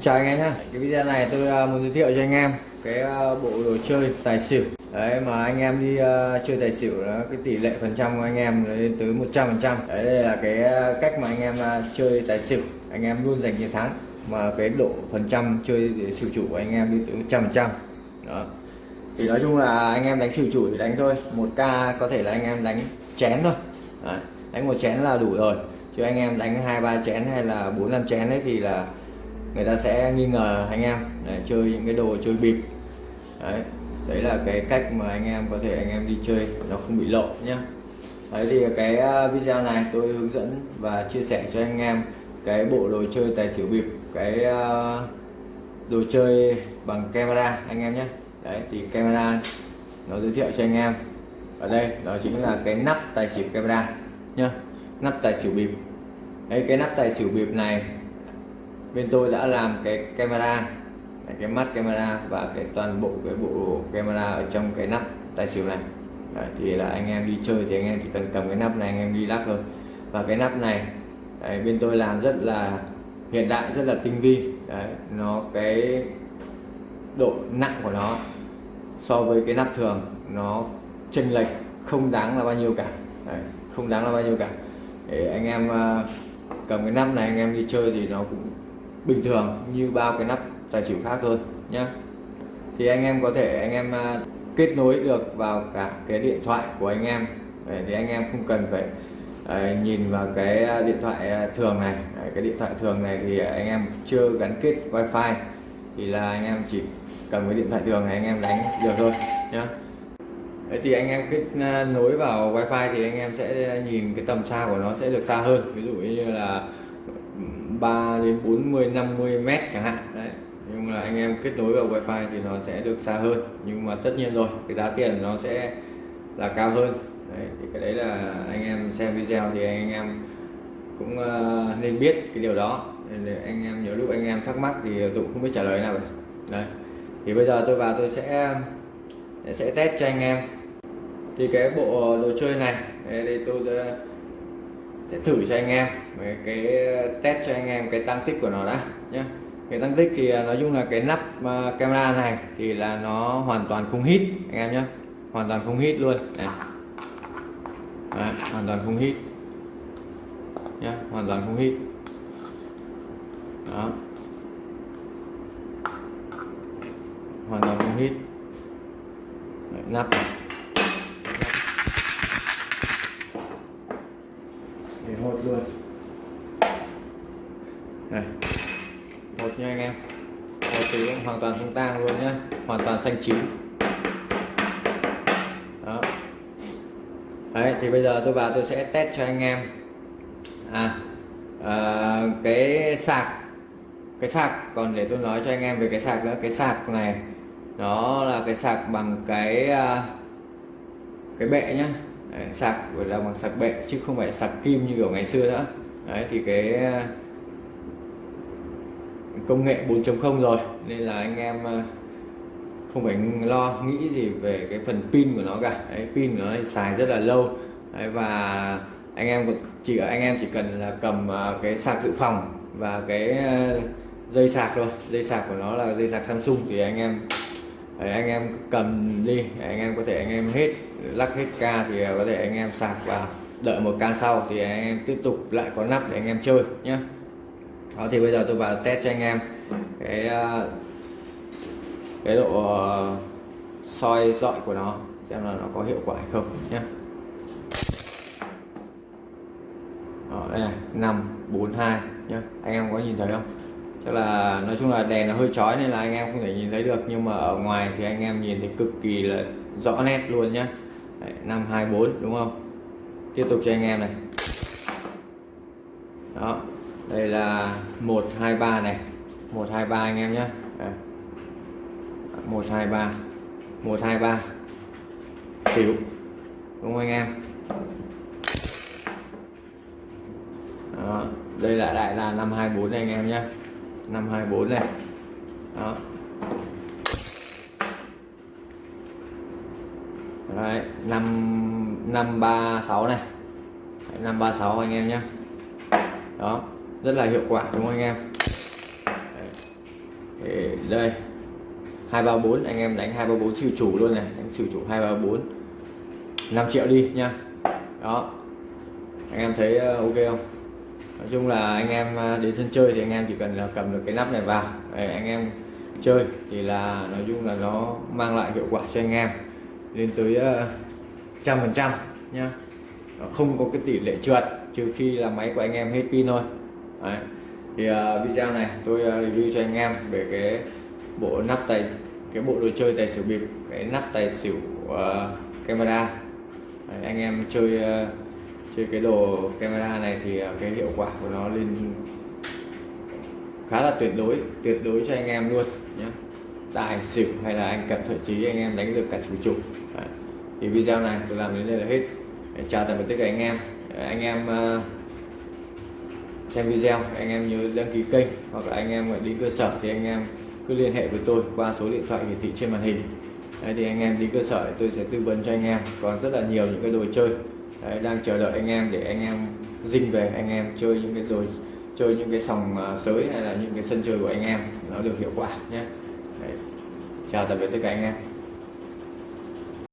chào anh em nhé cái video này tôi à, muốn giới thiệu cho anh em cái à, bộ đồ chơi tài xỉu. Đấy mà anh em đi uh, chơi tài xỉu đó cái tỷ lệ phần trăm của anh em lên tới 100 phần trăm. Đấy đây là cái cách mà anh em uh, chơi tài xỉu. Anh em luôn giành chiến thắng mà cái độ phần trăm chơi để xỉu chủ của anh em đi tới 100 phần trăm. Đó. Thì nói chung là anh em đánh xỉu chủ thì đánh thôi. Một ca có thể là anh em đánh chén thôi. Đấy. đánh một chén là đủ rồi. Chứ anh em đánh hai ba chén hay là bốn năm chén ấy thì là người ta sẽ nghi ngờ anh em để chơi những cái đồ chơi bịp. Đấy đấy là cái cách mà anh em có thể anh em đi chơi, nó không bị lộ nhá. Đấy, thì cái à, video này tôi hướng dẫn và chia sẻ cho anh em cái bộ đồ chơi tài xỉu bịp, cái à, đồ chơi bằng camera anh em nhé đấy, thì camera nó giới thiệu cho anh em. Ở đây, đó chính là cái nắp tài xỉu camera nhá, nắp tài xỉu bịp. Đấy, cái nắp tài xỉu bịp này bên tôi đã làm cái camera cái mắt camera và cái toàn bộ cái bộ camera ở trong cái nắp tài xỉu này. Đấy, thì là anh em đi chơi thì anh em chỉ cần cầm cái nắp này anh em đi lắc thôi. Và cái nắp này đấy, bên tôi làm rất là hiện đại rất là tinh vi. Đấy, nó cái độ nặng của nó so với cái nắp thường nó chênh lệch không đáng là bao nhiêu cả. Đấy, không đáng là bao nhiêu cả. Để anh em ờ, cầm cái nắp này anh em đi chơi thì nó cũng bình thường như bao cái nắp tài xỉu khác thôi nhé thì anh em có thể anh em à, kết nối được vào cả cái điện thoại của anh em. Đấy, thì anh em không cần phải đấy, nhìn vào cái à, điện thoại thường này. Đấy, cái điện thoại thường này thì anh em chưa gắn kết wifi thì là anh em chỉ cầm cái điện thoại thường này anh em đánh được thôi nhá. Đấy thì anh em kết nối vào wifi thì anh em sẽ nhìn cái tầm xa của nó sẽ được xa hơn. Ví dụ như là 3 đến 40 50 mét chẳng hạn. Đấy nhưng là anh em kết nối vào wifi thì nó sẽ được xa hơn. Nhưng mà tất nhiên rồi cái giá tiền nó sẽ là cao hơn. Đấy, thì cái đấy là anh em xem video thì anh em cũng uh, nên biết cái điều đó. Nên anh em nhiều lúc anh em thắc mắc thì tôi cũng không biết trả lời nào. Đấy thì bây giờ tôi vào tôi sẽ sẽ test cho anh em. Thì cái bộ đồ chơi này đây tôi sẽ thử cho anh em về cái uh, test cho anh em cái tăng tích của nó đã nhé cái tăng tích thì à, nói chung là cái nắp à, camera này thì là nó hoàn toàn không hít anh em nhé hoàn toàn không hít luôn Đấy. Đấy, hoàn toàn không hít nhé hoàn toàn không hít. Đó. Hoàn toàn không hít. Đấy, nắp này để hột luôn này. Một nha anh em. Một thì hoàn toàn không tang luôn nhá. Hoàn toàn xanh chín. Đó. Đấy thì bây giờ tôi vào tôi sẽ test cho anh em. À, à cái sạc. Cái sạc còn để tôi nói cho anh em về cái sạc nữa. Cái sạc này nó là cái sạc bằng cái à, cái bệ nhá. Đấy, sạc gọi là bằng sạc bệ chứ không phải sạc kim như kiểu ngày xưa nữa. Đấy thì cái công nghệ 4.0 rồi. Nên là anh em ờ, không phải lo nghĩ gì về cái phần pin của nó cả. Đấy, pin của nó xài rất là lâu. Đấy, và anh em chỉ anh em chỉ cần là cầm ờ, cái sạc dự phòng và cái ờ, dây sạc thôi. Dây sạc của nó là dây sạc Samsung thì anh em Đấy, anh em cầm đi. Anh em có thể anh em hết lắc hết ca thì có thể anh em sạc vào đợi một ca sau thì anh em tiếp tục lại có nắp để anh em chơi nhé đó thì bây giờ tôi vào test cho anh em. Cái ờ, cái độ ờ, soi dọi của nó xem là nó có hiệu quả hay không nhé. Đó, đây này năm bốn hai nhé. Anh em có nhìn thấy không? Tức là nói chung là đèn nó hơi chói nên là anh em không thể nhìn thấy được nhưng mà ở ngoài thì anh em nhìn thấy cực kỳ là rõ nét luôn nhá năm hai bốn đúng không? Tiếp tục cho anh em này. Đó đây là 123 này. 123 anh em nhé. 123 123 xỉu. Đúng không anh em? Đó. đây là đại là 524 này anh em nhé. 524 này. Đó. Đấy, 5 536 này. 536 anh em nhé. Đó rất là hiệu quả, đúng không anh em? Đấy. Để đây 234 anh em đánh 234 siêu chủ luôn này, đánh siêu chủ 234 5 triệu đi nha. Đó. Anh em thấy ờ, ok không? Nói chung là anh em ờ, đến sân chơi thì anh em chỉ cần là cầm được cái nắp này vào. Để anh em chơi thì là nói chung là nó mang lại hiệu quả cho anh em lên tới ờ, trăm phần trăm nhá không có cái tỷ lệ trượt, trừ khi là máy của anh em hết pin thôi. Đấy. thì uh, video này tôi uh, review cho anh em về cái bộ nắp tài cái bộ đồ chơi tài xỉu bịp cái nắp tài xỉu uh, camera. Đấy, anh em chơi uh, chơi cái đồ camera này thì uh, cái hiệu quả của nó lên khá là tuyệt đối tuyệt đối cho anh em luôn nhé tài xỉu hay là anh cận thậm chí anh em đánh được cả xỉu chục thì video này tôi làm đến đây là hết. Chào tạm biệt tất cả anh em. Anh em uh, xem video anh em nhớ đăng ký kênh hoặc là anh em đi cơ sở thì anh em cứ liên hệ với tôi qua số điện thoại hiển thị trên màn hình. Đấy, thì anh em đi cơ sở tôi sẽ tư vấn cho anh em. Còn rất là nhiều những cái đồ chơi Đấy, đang chờ đợi anh em để anh em dinh về anh em chơi những cái đồ chơi những cái sòng à, sới hay là những cái sân chơi của anh em nó được hiệu quả nhé. Đấy. chào tạm biệt tất cả anh em.